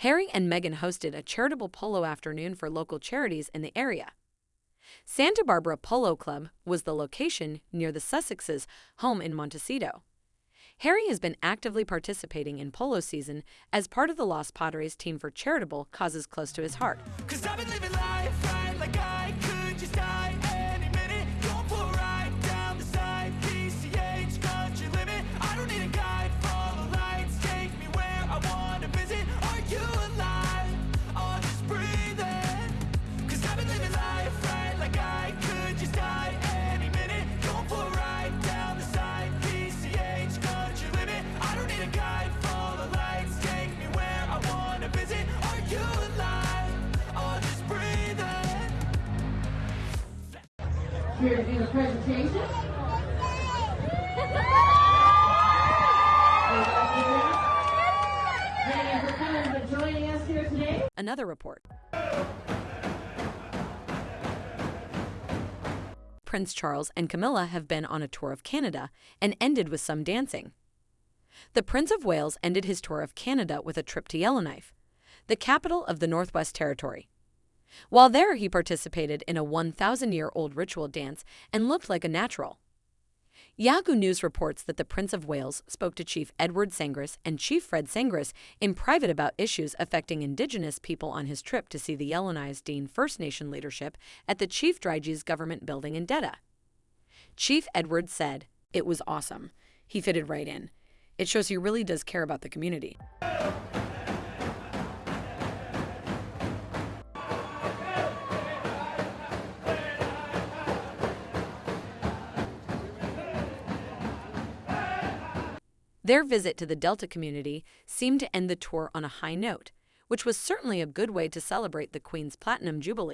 Harry and Meghan hosted a charitable polo afternoon for local charities in the area. Santa Barbara Polo Club was the location near the Sussexes' home in Montecito. Harry has been actively participating in polo season as part of the Los Padres team for charitable causes close to his heart. Here to do presentation. Another report. Prince Charles and Camilla have been on a tour of Canada and ended with some dancing. The Prince of Wales ended his tour of Canada with a trip to Yellowknife, the capital of the Northwest Territory. While there, he participated in a 1,000 year old ritual dance and looked like a natural. Yahoo News reports that the Prince of Wales spoke to Chief Edward Sangris and Chief Fred Sangris in private about issues affecting Indigenous people on his trip to see the Yellowknives Dene First Nation leadership at the Chief Drygeese government building in Dettah. Chief Edward said, It was awesome. He fitted right in. It shows he really does care about the community. Their visit to the Dettah community seemed to end the tour on a high note, which was certainly a good way to celebrate the Queen's Platinum Jubilee.